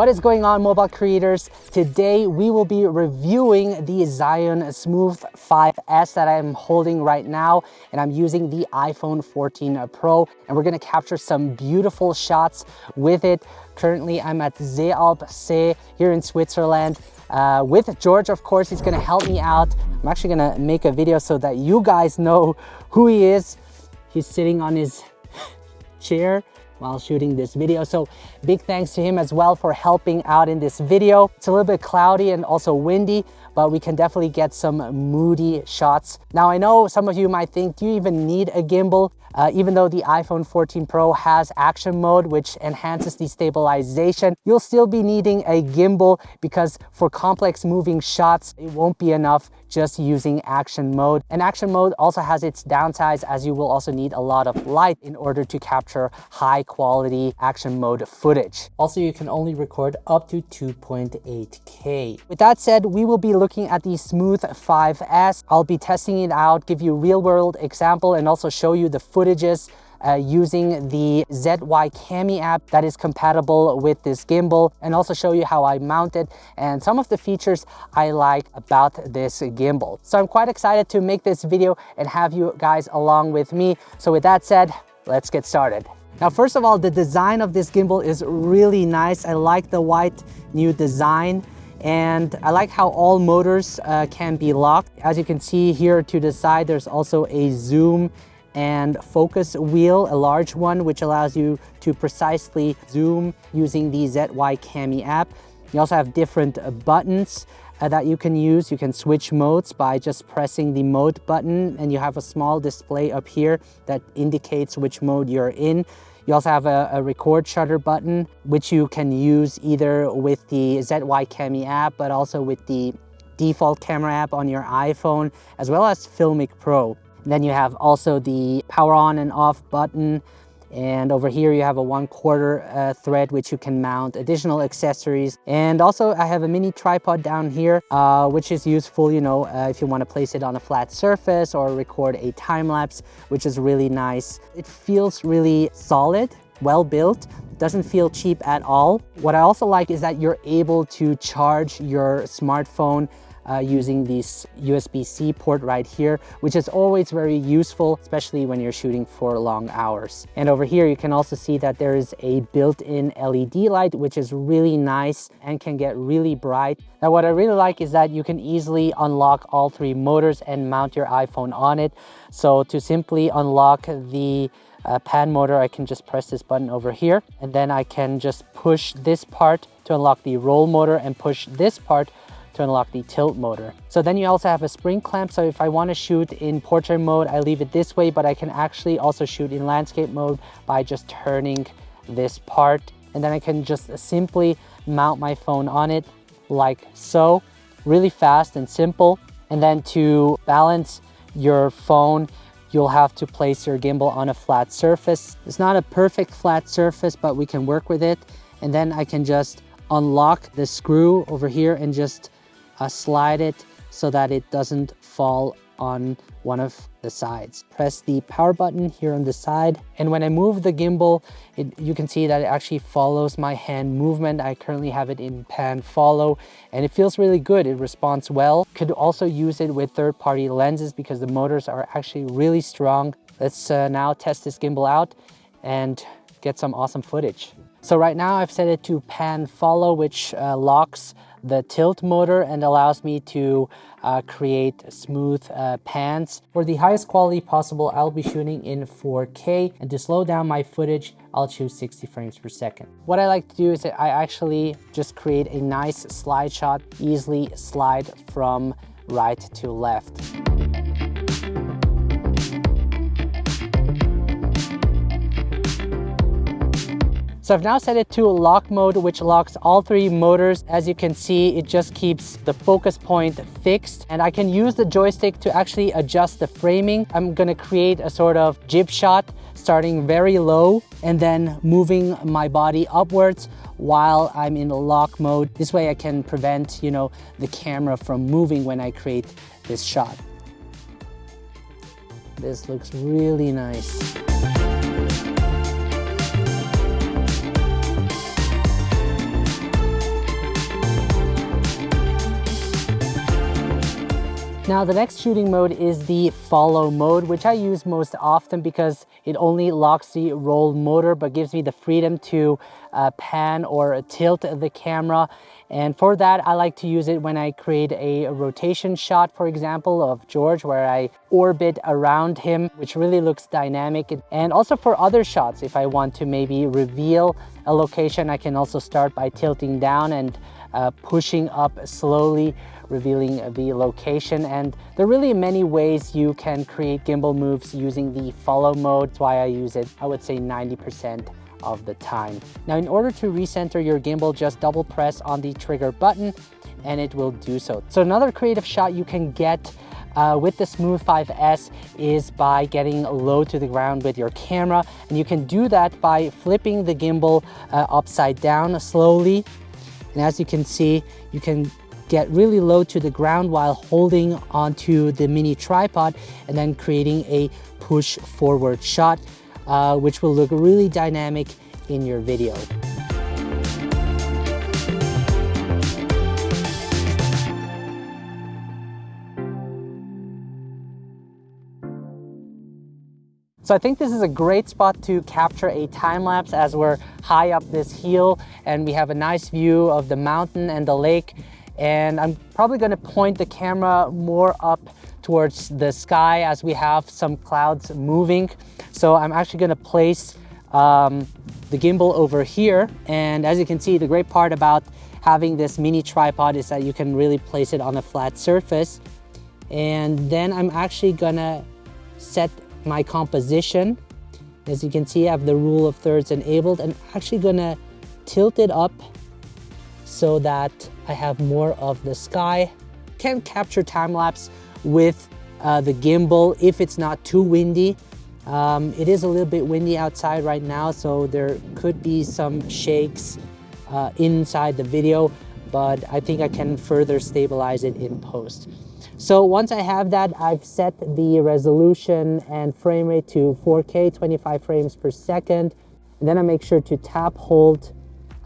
What is going on mobile creators? Today we will be reviewing the Zhiyun Smooth 5S that I'm holding right now and I'm using the iPhone 14 Pro and we're gonna capture some beautiful shots with it. Currently I'm at Seealp here in Switzerland uh, with George of course he's gonna help me out. I'm actually gonna make a video so that you guys know who he is. He's sitting on his chair while shooting this video. So big thanks to him as well for helping out in this video. It's a little bit cloudy and also windy, but we can definitely get some moody shots. Now I know some of you might think, do you even need a gimbal? Uh, even though the iPhone 14 Pro has action mode, which enhances the stabilization, you'll still be needing a gimbal because for complex moving shots, it won't be enough just using action mode. And action mode also has its downsides as you will also need a lot of light in order to capture high quality action mode footage. Also, you can only record up to 2.8K. With that said, we will be looking at the Smooth 5S. I'll be testing it out, give you real world example and also show you the footages uh, using the ZY Cami app that is compatible with this gimbal and also show you how I mount it and some of the features I like about this gimbal. So I'm quite excited to make this video and have you guys along with me. So with that said, let's get started. Now, first of all, the design of this gimbal is really nice. I like the white new design and I like how all motors uh, can be locked. As you can see here to the side, there's also a zoom and focus wheel, a large one, which allows you to precisely zoom using the ZY Cami app. You also have different buttons uh, that you can use. You can switch modes by just pressing the mode button and you have a small display up here that indicates which mode you're in. You also have a, a, record shutter button, which you can use either with the ZY Cami app, but also with the default camera app on your iPhone, as well as Filmic Pro. Then you have also the power on and off button. And over here you have a one quarter uh, thread which you can mount additional accessories. And also I have a mini tripod down here, uh, which is useful, you know, uh, if you want to place it on a flat surface or record a time lapse, which is really nice. It feels really solid, well built doesn't feel cheap at all. What I also like is that you're able to charge your smartphone uh, using this USB-C port right here, which is always very useful, especially when you're shooting for long hours. And over here, you can also see that there is a built-in LED light, which is really nice and can get really bright. Now, what I really like is that you can easily unlock all three motors and mount your iPhone on it. So to simply unlock the uh, pan motor, I can just press this button over here and then I can just push this part to unlock the roll motor and push this part unlock the tilt motor. So then you also have a spring clamp. So if I want to shoot in portrait mode, I leave it this way, but I can actually also shoot in landscape mode by just turning this part. And then I can just simply mount my phone on it like so, really fast and simple. And then to balance your phone, you'll have to place your gimbal on a flat surface. It's not a perfect flat surface, but we can work with it. And then I can just unlock the screw over here and just uh, slide it so that it doesn't fall on one of the sides. Press the power button here on the side. And when I move the gimbal, it, you can see that it actually follows my hand movement. I currently have it in pan follow and it feels really good. It responds well. Could also use it with third-party lenses because the motors are actually really strong. Let's uh, now test this gimbal out and get some awesome footage. So right now I've set it to pan follow, which uh, locks the tilt motor and allows me to uh, create smooth uh, pans. For the highest quality possible, I'll be shooting in 4K and to slow down my footage, I'll choose 60 frames per second. What I like to do is I actually just create a nice slide shot, easily slide from right to left. So I've now set it to lock mode, which locks all three motors. As you can see, it just keeps the focus point fixed and I can use the joystick to actually adjust the framing. I'm gonna create a sort of jib shot starting very low and then moving my body upwards while I'm in lock mode. This way I can prevent, you know, the camera from moving when I create this shot. This looks really nice. Now the next shooting mode is the follow mode, which I use most often because it only locks the roll motor but gives me the freedom to uh, pan or tilt the camera. And for that, I like to use it when I create a rotation shot, for example, of George, where I orbit around him, which really looks dynamic. And also for other shots, if I want to maybe reveal a location, I can also start by tilting down and uh, pushing up slowly, revealing the location. And there are really many ways you can create gimbal moves using the follow mode. That's why I use it, I would say 90% of the time. Now, in order to recenter your gimbal, just double press on the trigger button and it will do so. So another creative shot you can get uh, with the Smooth 5S is by getting low to the ground with your camera. And you can do that by flipping the gimbal uh, upside down slowly. And as you can see, you can get really low to the ground while holding onto the mini tripod and then creating a push forward shot uh, which will look really dynamic in your video. So I think this is a great spot to capture a time lapse as we're high up this hill and we have a nice view of the mountain and the lake. And I'm probably gonna point the camera more up towards the sky as we have some clouds moving. So I'm actually gonna place um, the gimbal over here. And as you can see, the great part about having this mini tripod is that you can really place it on a flat surface. And then I'm actually gonna set my composition. As you can see, I have the rule of thirds enabled and actually gonna tilt it up so that I have more of the sky. Can capture time lapse with uh, the gimbal if it's not too windy. Um, it is a little bit windy outside right now, so there could be some shakes uh, inside the video, but I think I can further stabilize it in post. So once I have that, I've set the resolution and frame rate to 4K, 25 frames per second. And then I make sure to tap hold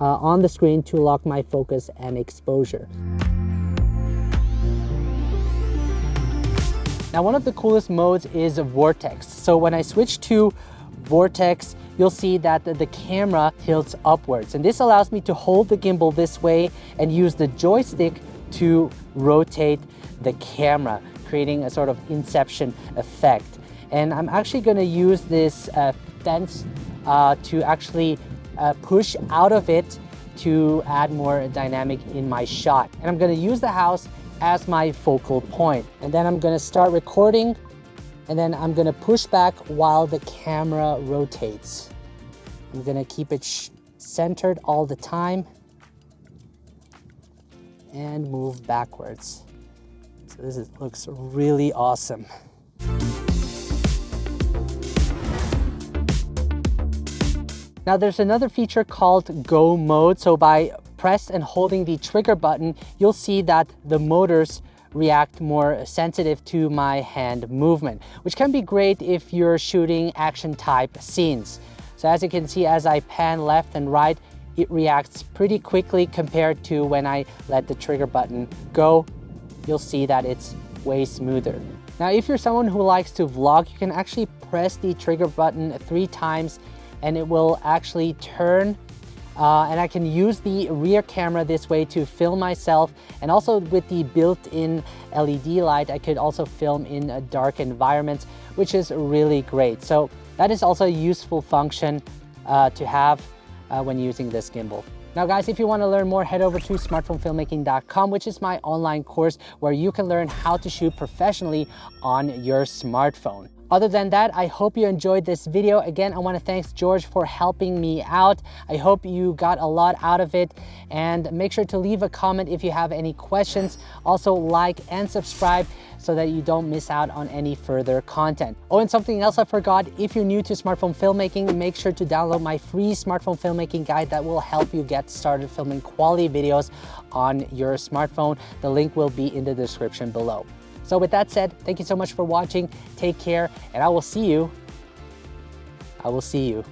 uh, on the screen to lock my focus and exposure. Now, one of the coolest modes is Vortex. So when I switch to Vortex, you'll see that the camera tilts upwards. And this allows me to hold the gimbal this way and use the joystick to rotate the camera, creating a sort of inception effect. And I'm actually gonna use this uh, fence uh, to actually uh, push out of it to add more dynamic in my shot. And I'm gonna use the house as my focal point. And then I'm gonna start recording and then I'm gonna push back while the camera rotates. I'm gonna keep it centered all the time and move backwards. So this is, looks really awesome. Now there's another feature called Go Mode. So by press and holding the trigger button, you'll see that the motors react more sensitive to my hand movement, which can be great if you're shooting action type scenes. So as you can see, as I pan left and right, it reacts pretty quickly compared to when I let the trigger button go. You'll see that it's way smoother. Now, if you're someone who likes to vlog, you can actually press the trigger button three times and it will actually turn uh, and I can use the rear camera this way to film myself and also with the built-in LED light I could also film in a dark environment which is really great so that is also a useful function uh, to have uh, when using this gimbal. Now guys, if you want to learn more, head over to smartphonefilmmaking.com, which is my online course where you can learn how to shoot professionally on your smartphone. Other than that, I hope you enjoyed this video. Again, I wanna thank George for helping me out. I hope you got a lot out of it and make sure to leave a comment if you have any questions. Also like and subscribe so that you don't miss out on any further content. Oh, and something else I forgot, if you're new to smartphone filmmaking, make sure to download my free smartphone filmmaking guide that will help you get started filming quality videos on your smartphone. The link will be in the description below. So with that said, thank you so much for watching. Take care and I will see you. I will see you